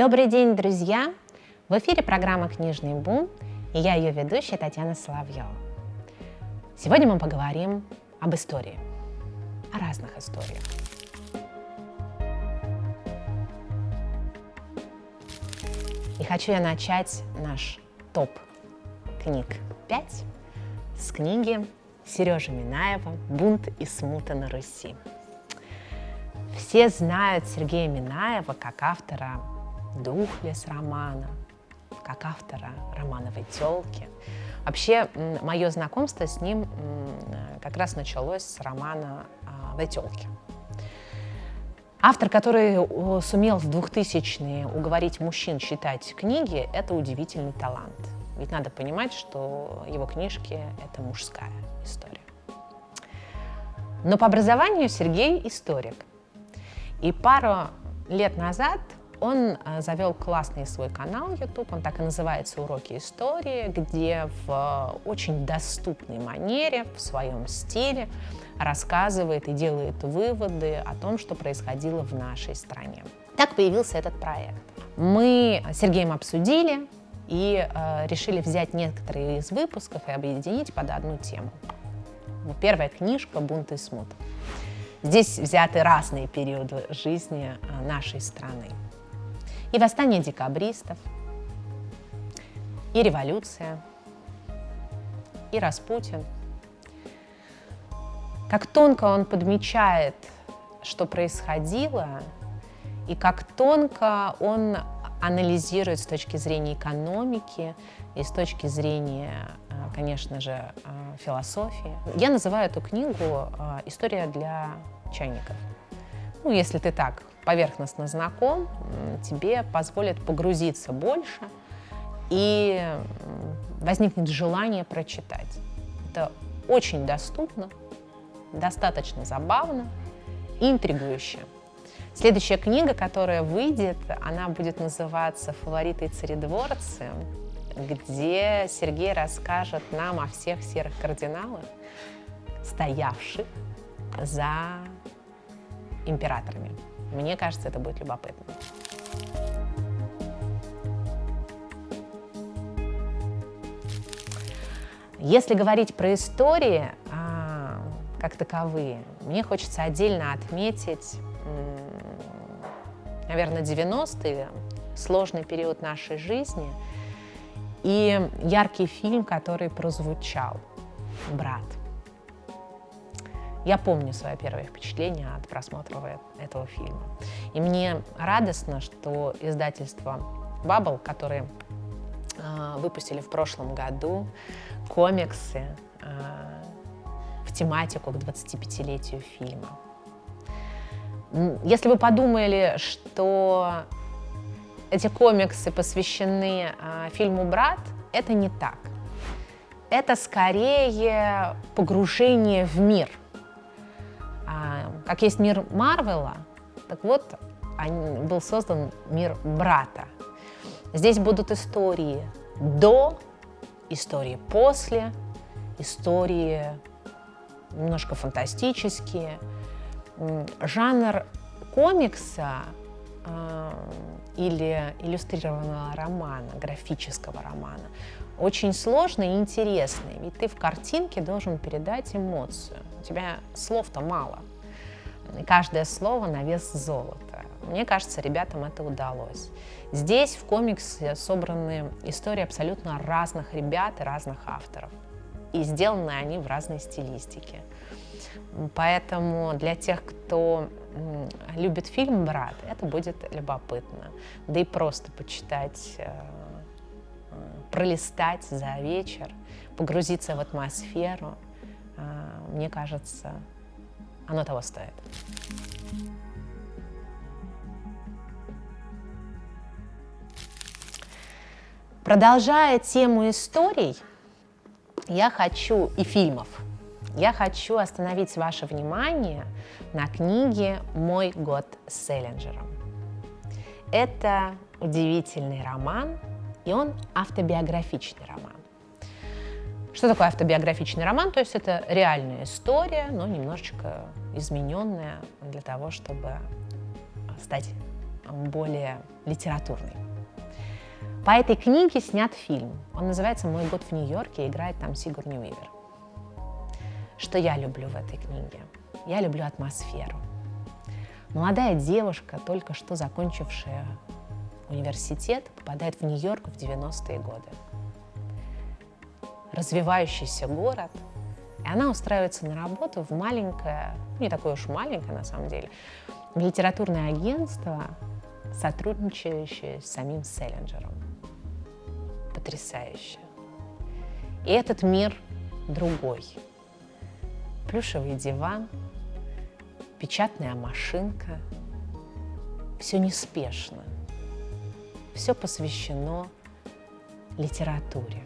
Добрый день, друзья! В эфире программа «Книжный бум» и я ее ведущая Татьяна Соловьева. Сегодня мы поговорим об истории, о разных историях. И хочу я начать наш топ книг 5 с книги Сережи Минаева «Бунт и смута на Руси». Все знают Сергея Минаева как автора «Духлес» романа, как автора романовой «Телки». Вообще, мое знакомство с ним как раз началось с романа «The телки». Автор, который сумел в 2000-е уговорить мужчин читать книги, это удивительный талант. Ведь надо понимать, что его книжки — это мужская история. Но по образованию Сергей историк. И пару лет назад он э, завел классный свой канал YouTube, он так и называется «Уроки истории», где в очень доступной манере, в своем стиле рассказывает и делает выводы о том, что происходило в нашей стране. Так появился этот проект. Мы с Сергеем обсудили и э, решили взять некоторые из выпусков и объединить под одну тему. Первая книжка «Бунт и смут». Здесь взяты разные периоды жизни э, нашей страны и восстание декабристов, и революция, и Распутин. Как тонко он подмечает, что происходило, и как тонко он анализирует с точки зрения экономики и с точки зрения, э, конечно же, э, философии. Я называю эту книгу «История для чайников». Ну, если ты так поверхностно знаком, тебе позволит погрузиться больше и возникнет желание прочитать. Это очень доступно, достаточно забавно и интригующе. Следующая книга, которая выйдет, она будет называться «Фавориты и царедворцы», где Сергей расскажет нам о всех серых кардиналах, стоявших за императорами. Мне кажется, это будет любопытно. Если говорить про истории а, как таковые, мне хочется отдельно отметить, наверное, 90-е, сложный период нашей жизни и яркий фильм, который прозвучал «Брат». Я помню свое первое впечатление от просмотра этого фильма. И мне радостно, что издательство Bubble, которые э, выпустили в прошлом году комиксы э, в тематику к 25-летию фильма. Если вы подумали, что эти комиксы посвящены э, фильму «Брат», это не так. Это скорее погружение в мир – как есть мир Марвела, так вот был создан мир брата. Здесь будут истории до, истории после, истории немножко фантастические. Жанр комикса э, или иллюстрированного романа, графического романа, очень сложный и интересный. Ведь ты в картинке должен передать эмоцию. У тебя слов-то мало каждое слово на вес золота. Мне кажется, ребятам это удалось. Здесь в комиксе собраны истории абсолютно разных ребят и разных авторов. И сделаны они в разной стилистике. Поэтому для тех, кто любит фильм «Брат», это будет любопытно. Да и просто почитать, э, пролистать за вечер, погрузиться в атмосферу, э, мне кажется, оно того стоит. Продолжая тему историй, я хочу и фильмов, я хочу остановить ваше внимание на книге «Мой год с Селлинджером». Это удивительный роман, и он автобиографичный роман. Что такое автобиографичный роман? То есть это реальная история, но немножечко измененная для того, чтобы стать более литературный. По этой книге снят фильм. Он называется «Мой год в Нью-Йорке» и играет там Сигурни Уивер. Что я люблю в этой книге? Я люблю атмосферу. Молодая девушка, только что закончившая университет, попадает в Нью-Йорк в 90-е годы. Развивающийся город, и она устраивается на работу в маленькое, ну, не такое уж маленькое на самом деле, в литературное агентство, сотрудничающее с самим Селлинджером. Потрясающе. И этот мир другой. Плюшевый диван, печатная машинка. Все неспешно. Все посвящено литературе.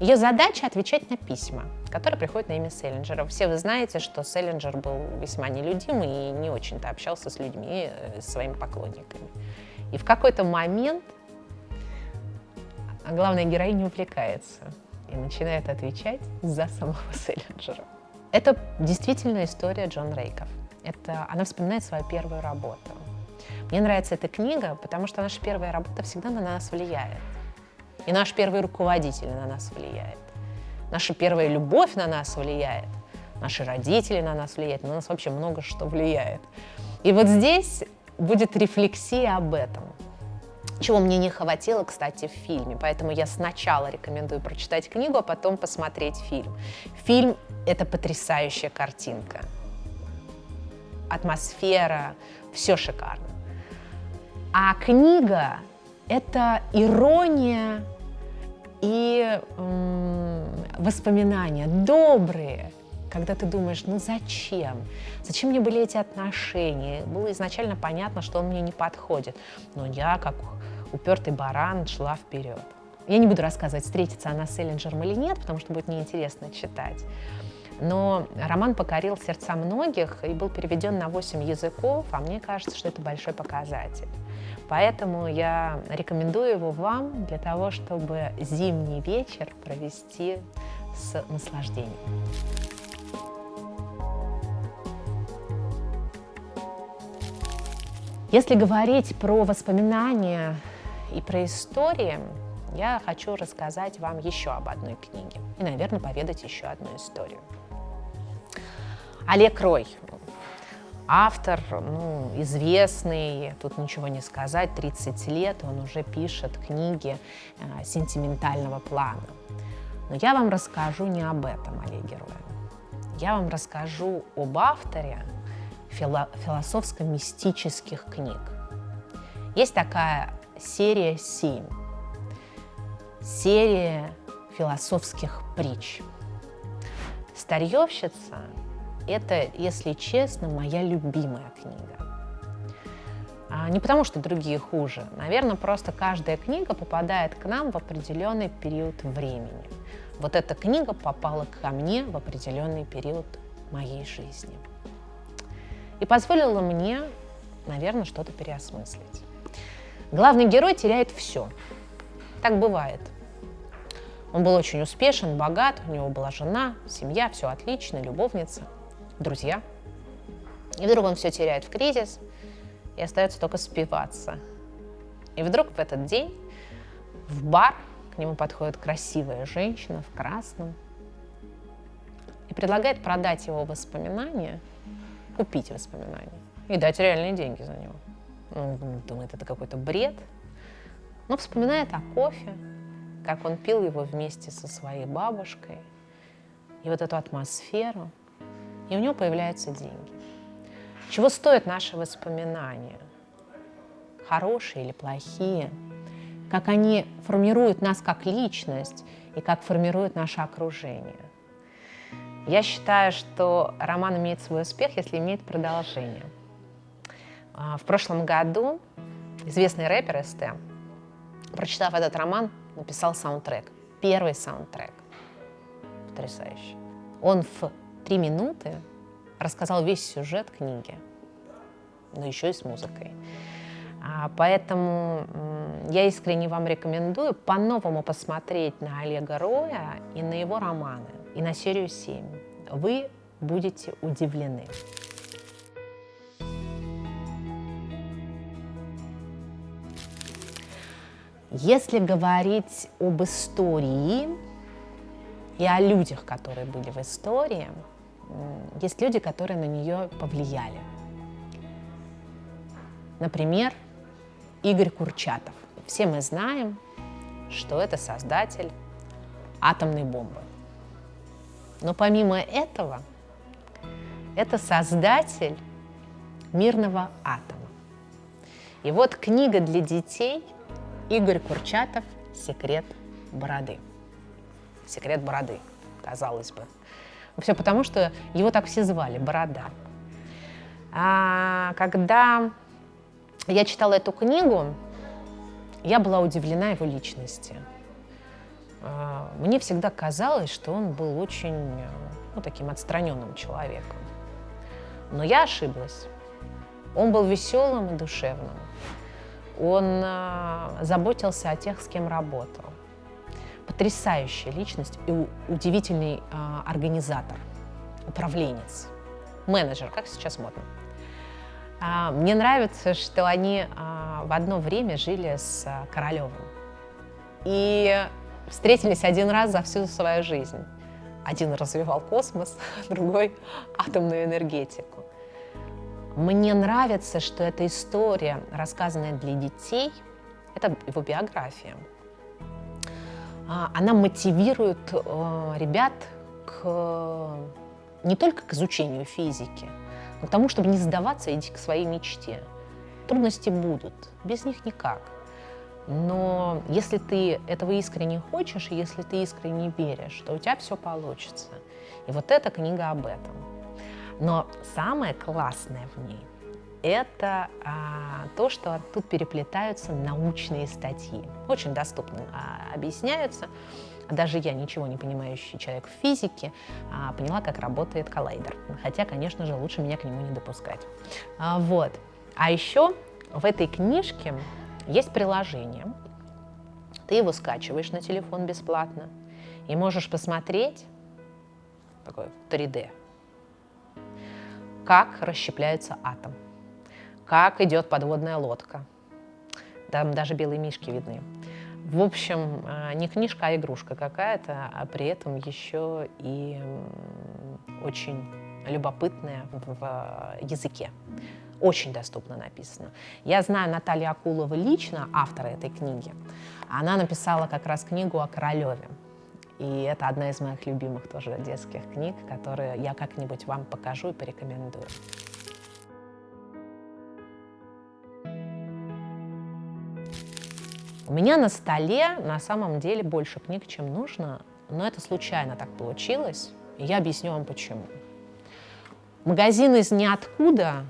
Ее задача отвечать на письма, которые приходят на имя Селлинджера. Все вы знаете, что Селлинджер был весьма нелюдим и не очень-то общался с людьми, э, с своими поклонниками. И в какой-то момент главная героиня увлекается и начинает отвечать за самого Селлинджера. Это действительно история Джон Рейков. Это, она вспоминает свою первую работу. Мне нравится эта книга, потому что наша первая работа всегда на нас влияет. И наш первый руководитель на нас влияет. Наша первая любовь на нас влияет. Наши родители на нас влияют. На нас вообще много что влияет. И вот здесь будет рефлексия об этом. Чего мне не хватило, кстати, в фильме. Поэтому я сначала рекомендую прочитать книгу, а потом посмотреть фильм. Фильм — это потрясающая картинка. Атмосфера, все шикарно. А книга — это ирония и воспоминания добрые, когда ты думаешь, ну зачем? Зачем мне были эти отношения? Было изначально понятно, что он мне не подходит. Но я, как упертый баран, шла вперед. Я не буду рассказывать, встретится она с Эллинджером или нет, потому что будет неинтересно читать. Но роман покорил сердца многих и был переведен на 8 языков, а мне кажется, что это большой показатель. Поэтому я рекомендую его вам для того, чтобы зимний вечер провести с наслаждением. Если говорить про воспоминания и про истории, я хочу рассказать вам еще об одной книге и, наверное, поведать еще одну историю. Олег Рой, автор, ну, известный, тут ничего не сказать, 30 лет он уже пишет книги э, сентиментального плана. Но я вам расскажу не об этом, Олеге Роя. Я вам расскажу об авторе фило философско-мистических книг. Есть такая серия 7, серия философских притч. Старьевщица это, если честно, моя любимая книга. А не потому, что другие хуже. Наверное, просто каждая книга попадает к нам в определенный период времени. Вот эта книга попала ко мне в определенный период моей жизни. И позволила мне, наверное, что-то переосмыслить. Главный герой теряет все. Так бывает. Он был очень успешен, богат, у него была жена, семья, все отлично, любовница – друзья. И вдруг он все теряет в кризис, и остается только спиваться. И вдруг в этот день в бар к нему подходит красивая женщина в красном и предлагает продать его воспоминания, купить воспоминания и дать реальные деньги за него. Он думает, это какой-то бред, но вспоминает о кофе, как он пил его вместе со своей бабушкой, и вот эту атмосферу, и у него появляются деньги. Чего стоят наши воспоминания? Хорошие или плохие? Как они формируют нас как личность и как формируют наше окружение? Я считаю, что роман имеет свой успех, если имеет продолжение. А, в прошлом году известный рэпер СТ, прочитав этот роман, написал саундтрек. Первый саундтрек. Потрясающий. Он в три минуты рассказал весь сюжет книги, но еще и с музыкой. А, поэтому я искренне вам рекомендую по-новому посмотреть на Олега Роя и на его романы, и на серию 7. Вы будете удивлены. Если говорить об истории, и о людях, которые были в истории, есть люди, которые на нее повлияли. Например, Игорь Курчатов. Все мы знаем, что это создатель атомной бомбы. Но помимо этого, это создатель мирного атома. И вот книга для детей Игорь Курчатов «Секрет бороды». «Секрет бороды», казалось бы. Все потому, что его так все звали, Борода. А когда я читала эту книгу, я была удивлена его личности. А, мне всегда казалось, что он был очень ну, таким отстраненным человеком. Но я ошиблась. Он был веселым и душевным. Он э, заботился о тех, с кем работал. Потрясающая личность и удивительный э, организатор, управленец, менеджер, как сейчас модно. Э, мне нравится, что они э, в одно время жили с э, Королевым. И встретились один раз за всю свою жизнь. Один развивал космос, другой — атомную энергетику. Мне нравится, что эта история, рассказанная для детей, это его биография, а, она мотивирует э, ребят к, не только к изучению физики, но к тому, чтобы не сдаваться идти к своей мечте. Трудности будут, без них никак. Но если ты этого искренне хочешь, и если ты искренне веришь, то у тебя все получится. И вот эта книга об этом. Но самое классное в ней – это а, то, что тут переплетаются научные статьи. Очень доступно а, объясняются. Даже я, ничего не понимающий человек в физике, а, поняла, как работает коллайдер. Хотя, конечно же, лучше меня к нему не допускать. А, вот. А еще в этой книжке есть приложение. Ты его скачиваешь на телефон бесплатно и можешь посмотреть такой 3D как расщепляется атом, как идет подводная лодка. Там даже белые мишки видны. В общем, э, не книжка, а игрушка какая-то, а при этом еще и очень любопытная в языке. Очень доступно написано. Я знаю Наталью Акулову лично, автора этой книги. Она написала как раз книгу о Королеве. И это одна из моих любимых тоже детских книг, которые я как-нибудь вам покажу и порекомендую. У меня на столе на самом деле больше книг, чем нужно, но это случайно так получилось, и я объясню вам почему. Магазин из ниоткуда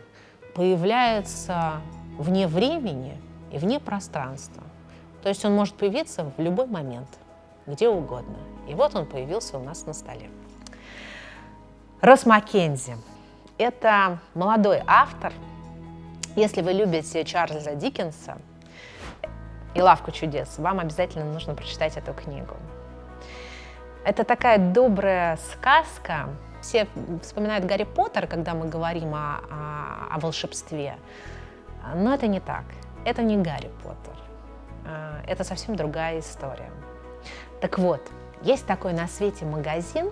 появляется вне времени и вне пространства. То есть он может появиться в любой момент, где угодно. И вот он появился у нас на столе. Росс Маккензи – это молодой автор. Если вы любите Чарльза Диккенса и «Лавку чудес», вам обязательно нужно прочитать эту книгу. Это такая добрая сказка. Все вспоминают Гарри Поттер, когда мы говорим о, о, о волшебстве. Но это не так. Это не Гарри Поттер. А, это совсем другая история. Так вот, есть такой на свете магазин,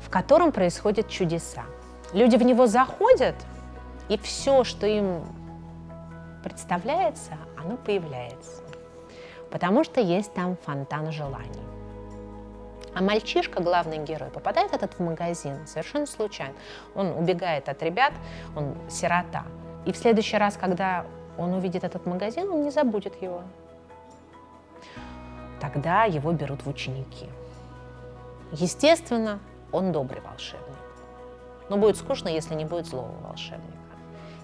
в котором происходят чудеса. Люди в него заходят, и все, что им представляется, оно появляется. Потому что есть там фонтан желаний. А мальчишка, главный герой, попадает этот в магазин совершенно случайно. Он убегает от ребят, он сирота. И в следующий раз, когда он увидит этот магазин, он не забудет его тогда его берут в ученики. Естественно, он добрый волшебник. Но будет скучно, если не будет злого волшебника.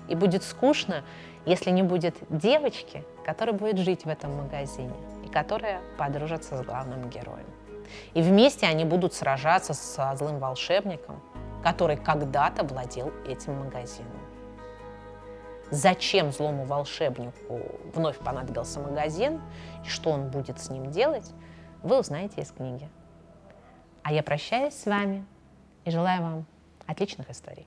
И будет скучно, если не будет девочки, которая будет жить в этом магазине и которая подружится с главным героем. И вместе они будут сражаться со злым волшебником, который когда-то владел этим магазином. Зачем злому волшебнику вновь понадобился магазин и что он будет с ним делать, вы узнаете из книги. А я прощаюсь с вами и желаю вам отличных историй.